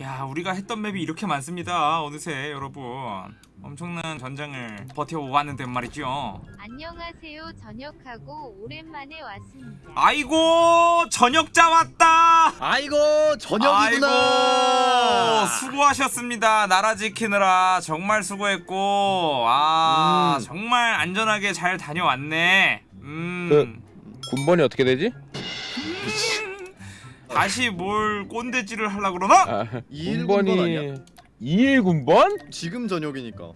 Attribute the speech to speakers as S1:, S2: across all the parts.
S1: 야 우리가 했던 맵이 이렇게 많습니다 어느새 여러분 엄청난 전장을 버텨왔는데 말이죠
S2: 안녕하세요. 저녁하고 오랜만에 왔습니다.
S1: 아이고 저녁자 왔다
S3: 아이고 저녁이구나.
S1: 아이고 수고하셨습니다 나라 지키느라 정말 수고했고 아
S3: 음.
S1: 정말 안전하게 잘 다녀왔네 음
S4: 그- 군번이 어떻게 되지?
S1: 다시 뭘 꼰대질을 하려 그러나?
S4: 아,
S3: 이일 군번 아니야?
S4: 2일 군번?
S3: 지금 저녁이니까.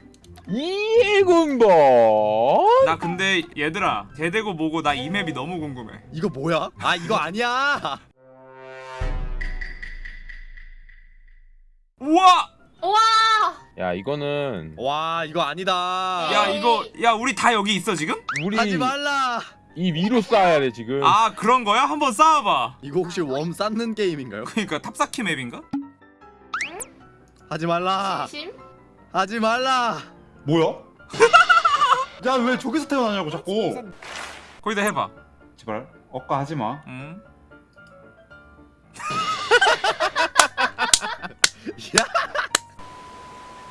S4: 2일 군번?
S1: 나 근데 얘들아 대대고 뭐고 나 이 맵이 너무 궁금해
S3: 이거 뭐야? 아 이거 아니야.
S1: 우와
S5: 우와!
S4: 야 이거는
S3: 와 이거 아니다.
S1: 야 이거 야 우리 다 여기 있어 지금?
S4: 우리
S3: 하지 말라.
S4: 이 위로 쌓아야 돼 지금
S1: 아 그런 거야? 한번 쌓아봐
S3: 이거 혹시 웜 쌓는 게임인가요?
S1: 그러니까 탑쌓기 맵인가?
S3: 하지 말라.
S5: 진심?
S3: 하지 말라.
S6: 뭐야? 야 왜 저기서 태어나냐고 자꾸
S1: 거기다 해봐
S6: 제발 억까 하지마
S1: 응?
S3: 야,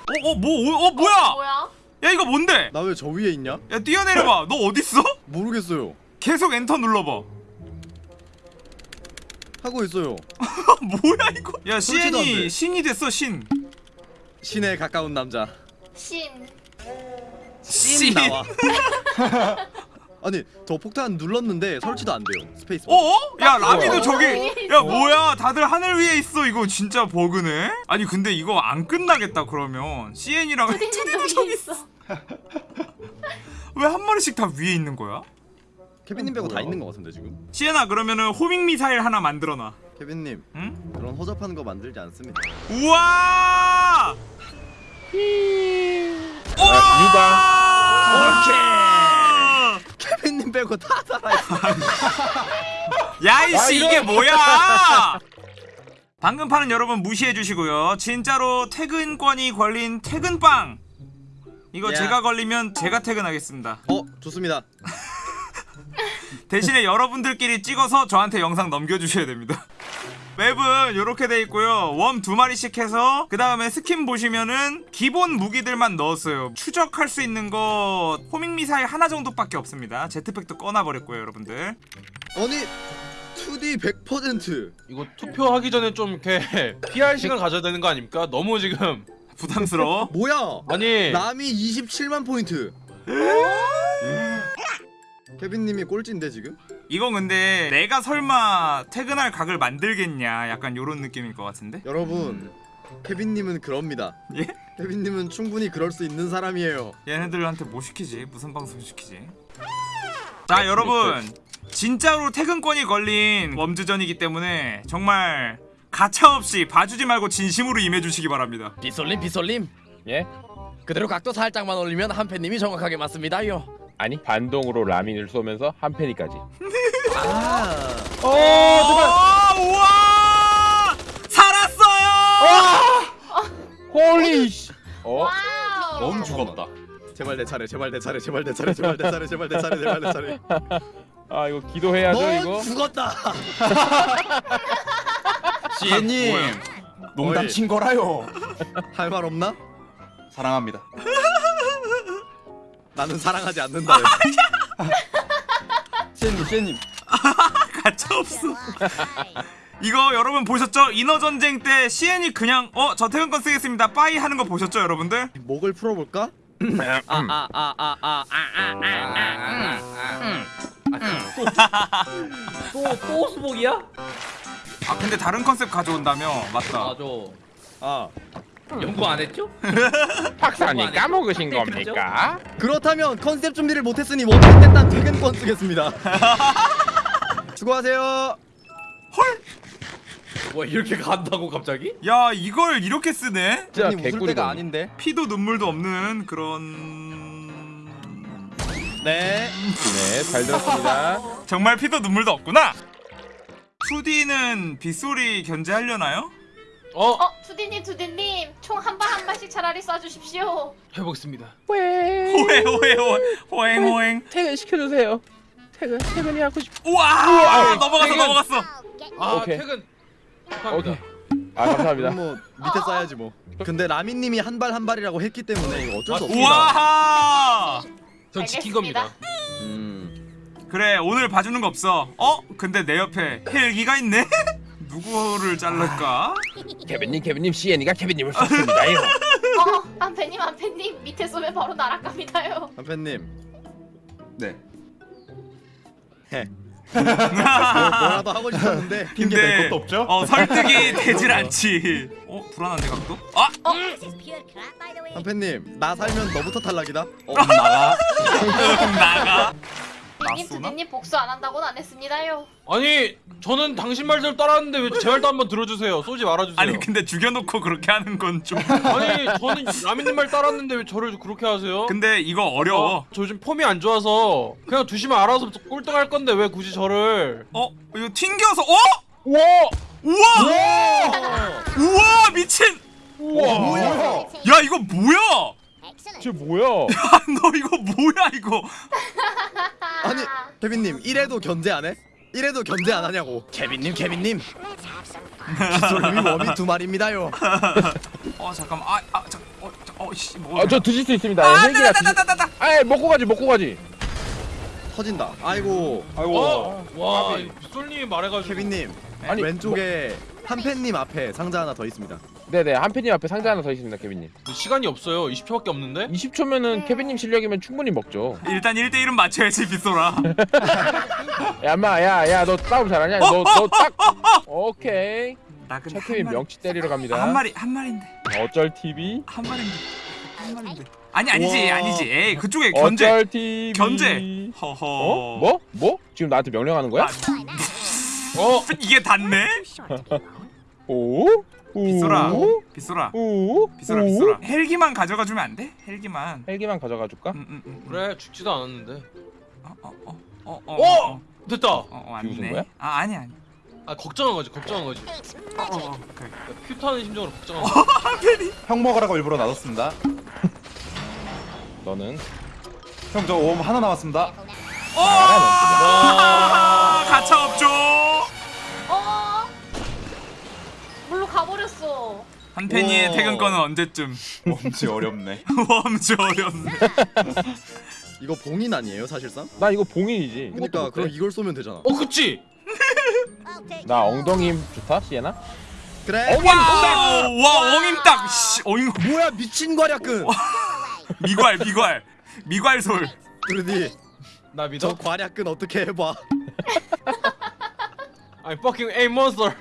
S1: 어? 어? 뭐? 어? 뭐야?
S5: 뭐야?
S1: 야 이거 뭔데?
S3: 나 왜 저 위에 있냐?
S1: 야 뛰어내려봐 너 어딨어?
S3: 모르겠어요.
S1: 계속 엔터 눌러봐
S3: 하고 있어요.
S1: 뭐야 이거 야
S3: 돼.
S1: 신이 됐어 신
S3: 신에 가까운 남자.
S5: 신.
S1: 신
S3: 나와. 아니 저 폭탄 눌렀는데 설치도 안 돼요. 스페이스.
S1: 어? 야 라미도
S5: 어.
S1: 저기
S5: 위에
S1: 야
S5: 있어.
S1: 뭐야 다들 하늘 위에 있어 이거 진짜 버그네 아니 근데 이거 안 끝나겠다 그러면 CN이랑
S5: 푸딩도 저기 있어.
S1: 왜 한 마리씩 다 위에 있는 거야?
S3: 케빈님 빼고 다
S4: 뭐야?
S3: 있는 것 같은데 지금.
S1: 시엔아 그러면은 호밍 미사일 하나 만들어놔
S3: 케빈님
S1: 응?
S3: 그런 허접한 거 만들지 않습니다.
S1: 우와
S4: 유다
S1: 오케이
S3: 케빈 님 빼고 다 살아 있어.
S1: 야이씨
S4: 아,
S1: 이게 뭐야 방금 판은 여러분 무시해 주시고요 진짜로 퇴근권이 걸린 퇴근빵 이거
S3: 야.
S1: 제가 걸리면 제가 퇴근하겠습니다
S3: 어 좋습니다.
S1: 대신에 여러분들끼리 찍어서 저한테 영상 넘겨주셔야 됩니다 맵은 이렇게 돼 있고요 worm 두 마리씩 해서 그 다음에 스킨 보시면은 기본 무기들만 넣었어요 추적할 수 있는 거 homing 미사일 하나 정도밖에 없습니다 jetpack도 꺼놔버렸고요 여러분들
S3: 아니 2D 100%
S7: 이거 투표하기 전에 좀 이렇게 PR 시간 가져야 되는 거 아닙니까? 너무 지금
S1: 부담스러워
S3: 뭐야?
S7: 아니
S3: 남이 27만 포인트. 케빈님이 꼴찌인데 지금?
S1: 이건 근데 내가 설마 퇴근할 각을 만들겠냐 약간 요런 느낌일 것 같은데
S3: 여러분 케빈님은 그럽니다.
S1: 예?
S3: 케빈님은 충분히 그럴 수 있는 사람이에요.
S1: 얘네들한테 뭐 시키지? 무슨 방송 시키지? 자 여러분 진짜로 퇴근권이 걸린 웜즈전이기 때문에 정말 가차없이 봐주지 말고 진심으로 임해주시기 바랍니다
S8: 비솔님 비솔님
S4: 예?
S8: 그대로 각도 살짝만 올리면 한패님이 정확하게 맞습니다요
S4: 아니 반동으로 라민을 쏘면서 한 페니까지.
S3: 아.
S4: 어
S1: 오, 우와! 살았어요!
S4: holy shi. 어?
S6: 넌 죽었다.
S3: 제발 내 차례 제발 내 차례 제발 내 차례 제발 내 차례 제발 내 차례 제발 내 차례.
S4: 아 이거 기도해야죠
S3: 넌
S4: 이거?
S3: 죽었다.
S6: 시애님. 농담
S3: 어이.
S6: 친 거라요.
S3: 할 말 없나?
S6: 사랑합니다
S3: 나는 사랑하지 않는다.
S6: 시애님 시애님
S1: 가차 없어 이거 여러분 보셨죠? 인어전쟁 때 CN이 그냥 어 저 퇴근권 쓰겠습니다 빠이 하는 거 보셨죠 여러분들?
S3: 목을 풀어볼까?
S8: 또또 수복이야?
S1: 아 근데 다른 컨셉 가져온다며 맞다
S8: 맞아
S3: 아
S8: 연구 안 했죠?
S4: 박사님 까먹으신
S8: 네,
S4: 겁니까?
S3: 그렇다면 컨셉 준비를 못했으니 원택 땐단 퇴근권 쓰겠습니다. 수고하세요.
S8: 뭐 이렇게 간다고 갑자기?
S1: 야 이걸 이렇게 쓰네?
S4: 진짜
S3: 아니 웃을
S4: 개꿀이다
S3: 때가 아닌데.
S1: 피도 눈물도 없는 그런
S3: 네.
S4: 네잘 들었습니다
S1: 정말 피도 눈물도 없구나 2D는 빗소리 견제하려나요?
S7: 어
S5: 어, 투디님, 투디님, 총 한 발 한 발씩 차라리 쏴주십시오.
S7: 해보겠습니다.
S1: 호해 호해 호행 호행
S4: 퇴근 시켜주세요 퇴근 퇴근이 하고 싶
S1: 우와 넘어갔어
S7: 퇴근.
S1: 넘어갔어
S7: 아
S4: 오케이.
S7: 퇴근.
S4: 오케이 아 감사합니다.
S3: 뭐 밑에 써야지 뭐. 근데 라미님이 한 발 한 발이라고 했기 때문에 이거 어쩔 수 없습니다.
S1: 우와
S7: 전 지킨. 겁니다.
S3: 음.
S1: 그래 오늘 봐주는 거 없어 어? 근데 내 옆에 헬기가 있네? 누구를 자를까?
S4: 케빈님 케빈님 CN이가 케빈님을 쐈습니다요.
S5: 어, 한패님 한패님 밑에 쏘면 바로 날아갑니다요.
S3: 한팬님
S1: 네
S3: 뭐, 뭐라도 하고 싶었는데
S6: 핑계 댈
S1: 근데
S6: 것도 없죠?
S1: 어 설득이 되질 않지 어? 불안한데 각도? 아!
S3: 한팬님 나 살면 너부터 탈락이다.
S6: 어, 나가.
S1: 나가
S5: 님
S1: 쏘나?
S5: 투디님 복수 안 한다고는 안 했습니다요.
S7: 아니 저는 당신 말대로 따랐는데 왜 제 말도 한번 들어주세요. 쏘지 말아주세요.
S1: 아니 근데 죽여놓고 그렇게 하는 건 좀
S7: 아니 저는 라미님 말 따랐는데 왜 저를 그렇게 하세요?
S1: 근데 이거 어려워
S7: 어, 저 요즘 폼이 안 좋아서 그냥 두시면 알아서 꼴등할 건데 왜 굳이 저를
S1: 어? 이거 튕겨서 어?
S4: 우와
S1: 우와! 우와 미친!
S4: 우와
S3: 뭐야?
S1: 야 이거 뭐야?
S4: 쟤 뭐야?
S1: 아, 너 이거 뭐야 이거
S3: 아니 케빈님 이래도 견제 안 해? 이래도 견제 안 하냐고. 케빈님 케빈님. 기솔님이 웜이 두 마리입니다요.
S1: 어 잠깐만 아 아 잠 어, 저, 어, 씨, 뭐.
S4: 아 저 드실 수 있습니다.
S1: 아, 따,
S4: 드실. 아 먹고 가지 먹고 가지.
S3: 터진다. 아이고
S6: 아이고.
S7: 어? 와
S4: 까비.
S7: 솔님이 말해가지고
S3: 케빈님
S4: 아니,
S3: 왼쪽에 한팬님 앞에 상자 하나 더 있습니다.
S4: 네네 한팬님 앞에 상자 하나 더 있습니다 케빈님.
S7: 시간이 없어요 20초밖에 없는데
S4: 20초면은 케빈님 실력이면 충분히 먹죠.
S1: 일단 1대1은 맞춰야지 빗소라
S4: 야 인마 야야 너 싸움 잘하냐?
S1: 어,
S4: 너너딱 오케이.
S1: 나 근데 마리
S4: 명치 때리러 갑니다.
S1: 한 마리 한 마리인데
S4: 어쩔 TV?
S1: 한 마리인데 한 마리인데 아니 아니지
S3: 우와.
S1: 아니지 에이 그쪽에 견제
S4: 어쩔 TV?
S1: 견제 허허
S4: 어? 뭐? 뭐? 지금 나한테 명령하는 거야?
S1: 아, 어 이게 닿네
S4: 오? 오?
S1: 빗소라 빗소라
S4: 오?
S1: 빗소라
S4: 오?
S1: 빗소라 헬기만 가져가 주면 안 돼? 헬기만
S4: 헬기만 가져가 줄까?
S1: 음, 음, 음.
S7: 그래 죽지도 않았는데
S1: 어 어 어 어 어 어, 어,
S7: 어!
S1: 어,
S7: 됐다
S1: 어, 어,
S4: 비웃은
S1: 아니네
S4: 거야?
S1: 아 아니 아니
S7: 아 걱정한 거지 걱정한 거지
S1: 어, 어, 어.
S7: 퓨타는 심정으로 걱정한 거지
S6: 형 먹으라고 일부러 놔뒀습니다.
S4: 너는
S6: 형저웜 하나 남았습니다.
S1: 아, 가차 없죠 한팬이의
S3: 우와.
S1: 퇴근권은 언제쯤
S6: 웜지 어렵네.
S1: 웜지 어렵네
S3: 이거 봉인 아니에요 사실상?
S4: 나 이거 봉인이지.
S3: 그러니까 그럼? 이걸 쏘면 되잖아.
S7: 어 그치?
S4: 나 엉덩이 힘 좋다 시에나?
S3: 그래.
S1: 와우 와 엉임 딱 씨 어잉
S3: 뭐야 미친 과략근.
S1: 미괄 미괄 미괄솔
S3: 그러니
S7: 나 믿어?
S3: 저 과략근 어떻게 해봐.
S7: 아니 fucking A monster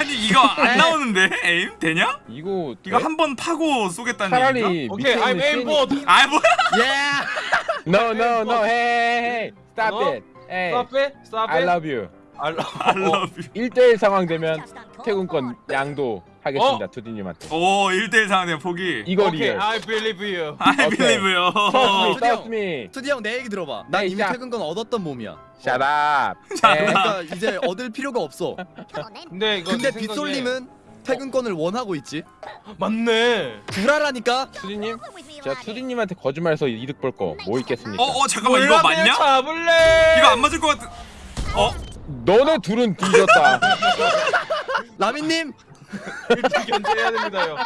S1: 아니 이거 안 나오는데 에임 되냐?
S4: 이거
S1: 이거
S4: 돼?
S1: 한번 파고 쏘겠다는 얘기인가?
S4: 차라리
S7: 오케이
S4: 밑에
S7: I'm aim board
S1: 아 뭐야
S3: 예.
S4: No no no hey hey stop
S7: 어?
S4: it hey
S7: stop it stop
S4: I
S7: it
S4: love you
S7: I love
S1: I love you
S4: 1대1 상황 되면 퇴근권 양도 하겠습니다
S7: 어?
S4: 투디님한테
S1: 오 1대1 상황 포기
S4: 이거
S7: 오케이
S4: 리얼
S7: I believe you
S1: I believe you
S4: Trust me
S3: 어. 투디 형내 얘기 들어봐. 난
S4: 네,
S3: 이미
S4: 자.
S3: 퇴근권 얻었던 몸이야.
S4: Shut up 네.
S3: 그러니까 이제 얻을 필요가 없어.
S7: 근데 이거
S3: 근데 빗솔님은 퇴근권을 원하고 있지.
S7: 맞네
S3: 구라라니까.
S4: 투디님 제가 투디님한테 거짓말해서 이득 볼 거 뭐 있겠습니까
S1: 어 어 잠깐만 이거 맞냐?
S7: 잡을래
S1: 이거 안 맞을 것 같은 어?
S4: 너네 둘은 뒤졌다
S3: 라미님
S7: 견제해야 됩니다요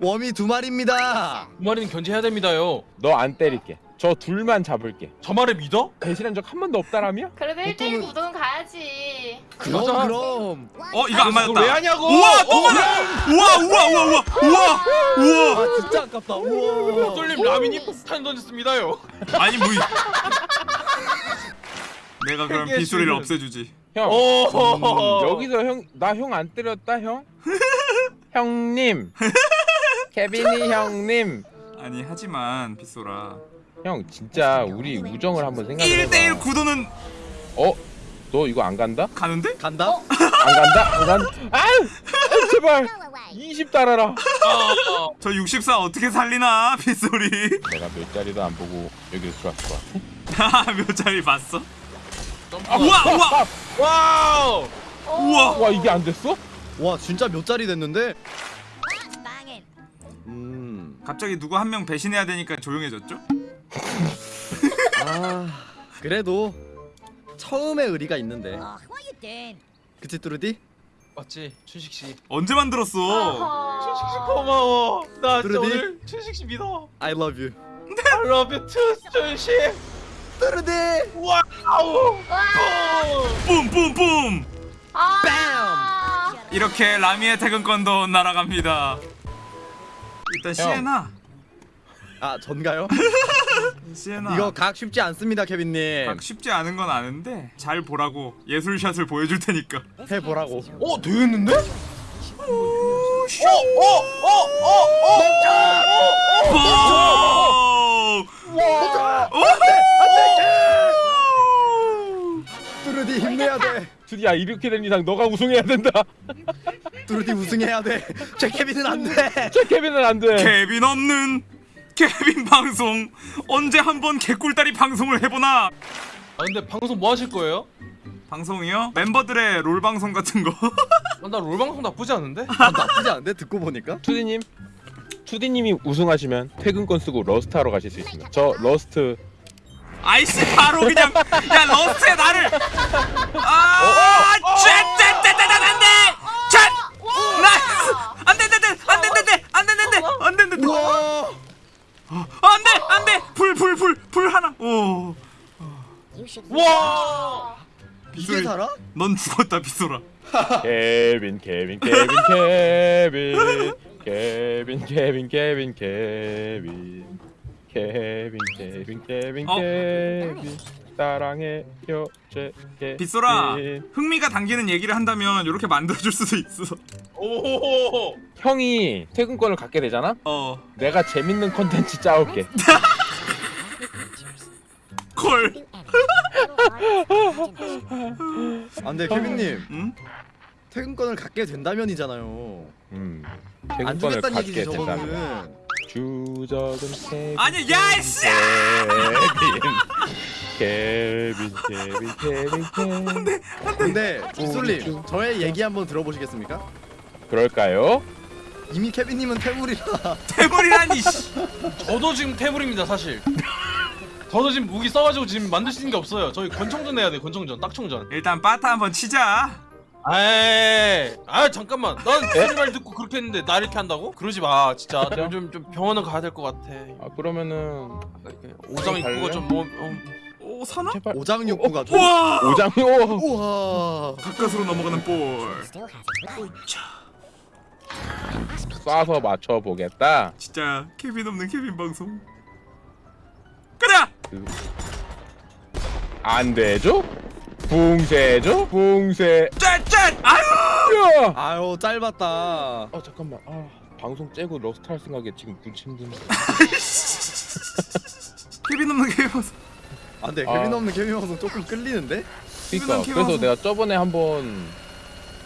S3: 웜이 두 마리입니다.
S7: 그 말은 견제해야 됩니다요
S4: 너 안 때릴게 저 둘만 잡을게
S7: 저 말을 믿어?
S4: 배신한 적 한 번도 없다라며?
S5: 그래도 1대1
S3: 보통은-
S5: 구도는 가야지.
S3: 그럼. 그럼.
S1: 어 이거 안
S7: 그걸 왜
S1: 맞았다
S7: 하냐고
S1: 우와 또
S7: 어,
S1: 맞아 우와 우와 우와 우와 우와 우와
S3: 아 진짜 아깝다. 우와.
S7: 똘님 라민이 폭탄 던졌습니다요
S1: 아니 뭐 이- 내가 그럼
S7: 수준.
S1: 없애주지
S7: 형오
S4: 음, 여기서 형 나 형 안 때렸다 형? 형님 케빈이 형님
S1: 아니 하지만 빗소라
S4: 형 진짜 우리 우정을 한번 생각해봐
S1: 1대1 구도는
S4: 어? 너 이거 안 간다?
S1: 가는데?
S3: 간다?
S5: 어?
S4: 안 간다? 안 간다? 아유! 아유, 제발 20 달아라
S1: 저64 어떻게 살리나 빗소리
S4: 내가 몇 자리도 안 보고 여기로 같아
S1: 몇 자리 봤어? 아, 우와 우와
S7: wow
S1: 우와
S4: 와 이게 안 됐어?
S3: 와 진짜 몇 자리 됐는데? 음.
S1: 갑자기 누구 한 명 배신해야 되니까 조용해졌죠?
S3: 아 그래도 처음에 의리가 있는데. 그치 뚜르디?
S7: 맞지 춘식 씨.
S1: 언제 만들었어
S7: 춘식 씨 고마워. 나
S3: 뚜루디?
S7: 오늘 춘식 씨 믿어.
S3: I love you
S7: I love you too, 춘식.
S3: 뚜르디
S7: wow.
S1: 뿜뿜뿜
S5: 아.
S1: 이렇게 라미의 퇴근권도 날아갑니다 일단 시에나
S3: 아 전가요?
S1: 시에나
S3: 이거 각 쉽지 않습니다 케빈님
S1: 막 쉽지 않은 건 아는데 잘 보라고 예술샷을 보여줄 테니까
S3: 해보라고
S7: 어 되겠는데?
S3: 뚜르디 힘내야 돼
S4: 드디어 이렇게 된 이상 너가 우승해야 된다.
S3: 뚜르디 우승해야 돼 제 케빈은 안 돼
S4: 제 케빈은 안 돼.
S1: 케빈 없는 케빈 방송 언제 한번 개꿀다리 방송을 해보나
S7: 아 근데 방송 뭐 하실 거예요?
S1: 방송이요? 멤버들의 롤 방송 같은 거
S7: 아, 나롤 방송 나쁘지 않은데?
S3: 아, 나쁘지 않은데 듣고 보니까
S4: 투디님, 투디님이 우승하시면 퇴근권 쓰고 러스트 하러 가실 수 있습니다. 저 러스트
S1: 아이씨 바로 그냥 야 러스트에 나를 아 쨘쨘쨘쨘 안돼 쨘 nice 안돼 안돼 안돼 안돼 안돼 안돼 안돼 안돼
S3: 우와
S1: 안돼 안돼 불 불 불 불 하나 오
S7: 와.
S3: 이게 살아?
S1: 넌 죽었다 빗소라
S4: 케빈 케빈 케빈 케빈 케빈 케빈 케빈 케빈 케빈 케빈 케빈
S1: 어?
S4: 케빈 사랑해 요 제 케빈
S1: 빗소라 흥미가 당기는 얘기를 한다면 이렇게 만들어줄 수도 있어
S7: 오.
S4: 형이 퇴근권을 갖게 되잖아?
S1: 어
S4: 내가 재밌는 컨텐츠 짜올게
S1: 콜.
S3: 안돼 케빈님
S1: 응?
S3: 퇴근권을 갖게 된다면이잖아요 음안
S4: 퇴근권을
S3: 주겠다는
S4: 갖게
S3: 얘기지
S4: 된다면 주적은 케빈
S1: 아니 야이씨
S4: 케빈 케빈 케빈 케빈
S3: 근데 빗솔님 저의 얘기 한번 들어보시겠습니까?
S4: 그럴까요?
S3: 이미 케빈님은 퇴물이라
S1: 퇴물이라니 씨.
S7: 저도 지금 퇴물입니다 사실. 저도 지금 무기 써가지고 지금 만들 수 있는 게 없어요. 저희 권총전 해야 돼 권총전 딱총전.
S1: 일단 바타 한번 치자
S7: 에이, 아 잠깐만. 난 소리 말 듣고 그렇게 했는데 나 이렇게 한다고? 그러지 마, 진짜. 내가 좀, 좀 병원을 가야 될 것 같아.
S4: 아 그러면은
S7: 오장
S4: 갈래?
S7: 입구가 좀 뭐, 어,
S1: 오 사나?
S4: 제발
S3: 오장육부가 좀
S1: 우와
S4: 오장요
S3: 우와
S1: 가까스로 넘어가는 볼
S4: 쏴서 맞춰 보겠다.
S1: 진짜 케빈 없는 케빈 방송 그래
S4: 안 되죠? 붕세죠? 붕세.
S1: 짠짠 아유
S4: 야!
S3: 아유 짧았다
S4: 아 잠깐만. 아 방송 째고 러스트 할 생각에 지금 군침드는.
S1: 케빈 없는 케빈 방송
S3: 안돼
S4: 아.
S3: 케빈 없는 케빈 방송 조금 끌리는데?
S1: 케빈
S4: 그래서
S1: 방송.
S4: 내가 저번에 한번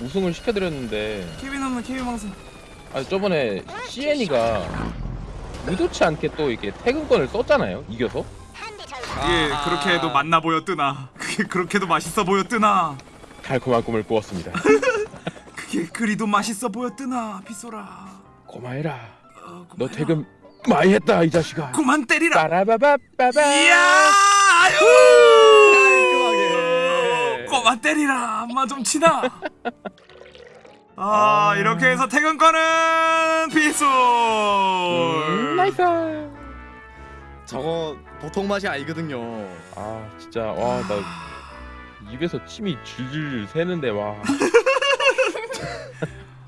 S4: 우승을 시켜드렸는데
S1: 케빈 없는 케빈 방송
S4: 아 저번에 CN이가 의도치 않게 또 이렇게 퇴근권을 썼잖아요. 이겨서.
S1: 이게 그렇게 해도 맛나 보여 뜨나 그게 그렇게도 맛있어 보여 뜨나
S4: 달콤한 꿈을 꾸었습니다.
S1: 그게 그리도 맛있어 보여 뜨나 빗소라
S4: 고마해라.
S1: 어,
S4: 너. 퇴근 많이 했다 이 자식아.
S1: 그만 때리라
S4: 빠라바바바바.
S1: 이야 아유 꼬마 때리라 엄마 좀 치나 아 이렇게 해서 퇴근권은 빗솔
S4: 음, nice.
S3: 저거 보통 맛이 아니거든요.
S4: 아 진짜. 와 나 입에서 침이 줄줄 새는데 와.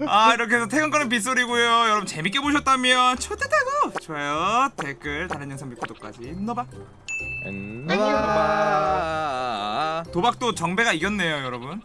S1: 아 이렇게 해서 퇴근권은 빗소리고요. 여러분 재밌게 보셨다면 초대되고! 좋아요 댓글 다른 영상 및 구독까지 넣어봐.
S4: 음.
S3: 아
S1: 도박도 정배가 이겼네요 여러분